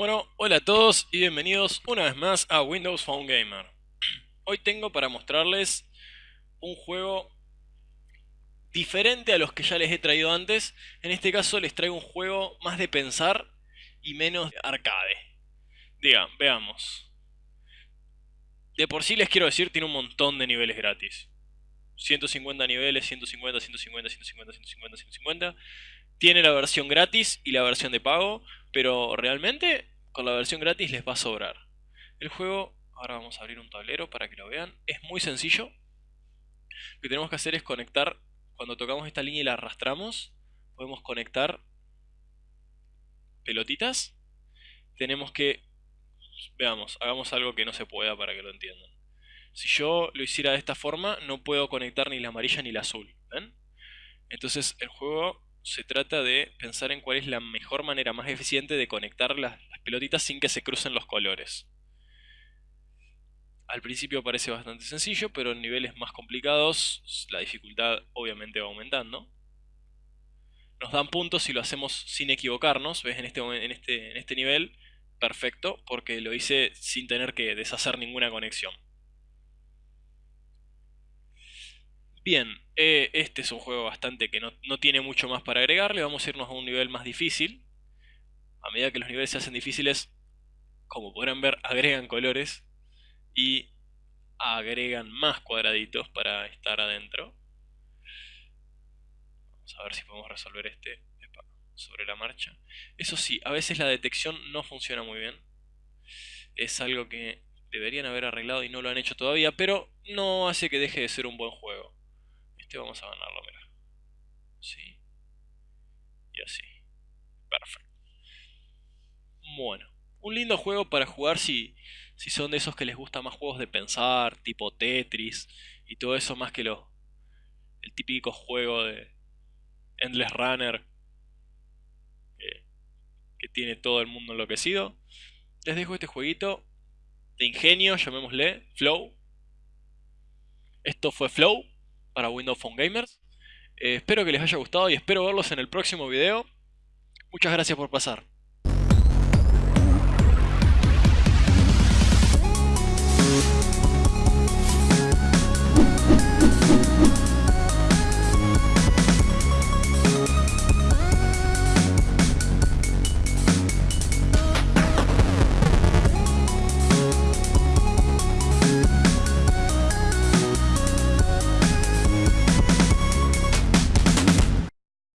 Bueno, hola a todos y bienvenidos una vez más a Windows Phone Gamer. Hoy tengo para mostrarles un juego diferente a los que ya les he traído antes. En este caso les traigo un juego más de pensar y menos de arcade. Digan, veamos. De por sí les quiero decir, tiene un montón de niveles gratis. 150 niveles, 150, 150, 150, 150, 150. Tiene la versión gratis y la versión de pago, pero realmente con la versión gratis les va a sobrar. El juego, ahora vamos a abrir un tablero para que lo vean, es muy sencillo. Lo que tenemos que hacer es conectar, cuando tocamos esta línea y la arrastramos, podemos conectar pelotitas. Tenemos que, veamos, hagamos algo que no se pueda para que lo entiendan. Si yo lo hiciera de esta forma, no puedo conectar ni la amarilla ni la azul. ¿Ven? Entonces el juego se trata de pensar en cuál es la mejor manera más eficiente de conectar las, pelotitas sin que se crucen los colores. Al principio parece bastante sencillo, pero en niveles más complicados la dificultad obviamente va aumentando. Nos dan puntos si lo hacemos sin equivocarnos, ¿ves? En este, en este, en este nivel, perfecto, porque lo hice sin tener que deshacer ninguna conexión. Bien, eh, este es un juego bastante que no, tiene mucho más para agregarle. Vamos a irnos a un nivel más difícil. A medida que los niveles se hacen difíciles, como podrán ver, agregan colores y agregan más cuadraditos para estar adentro. Vamos a ver si podemos resolver este sobre la marcha. Eso sí, a veces la detección no funciona muy bien. Es algo que deberían haber arreglado y no lo han hecho todavía, pero no hace que deje de ser un buen juego. Este vamos a ganarlo, mira. Sí. Y así. Perfecto. Bueno. Un lindo juego para jugar si, si son de esos que les gusta más juegos de pensar, tipo Tetris y todo eso más que lo, el típico juego de Endless Runner que tiene todo el mundo enloquecido. Les dejo este jueguito de ingenio, llamémosle Flow. Esto fue Flow para Windows Phone Gamers. Eh, espero que les haya gustado y espero verlos en el próximo video. Muchas gracias por pasar.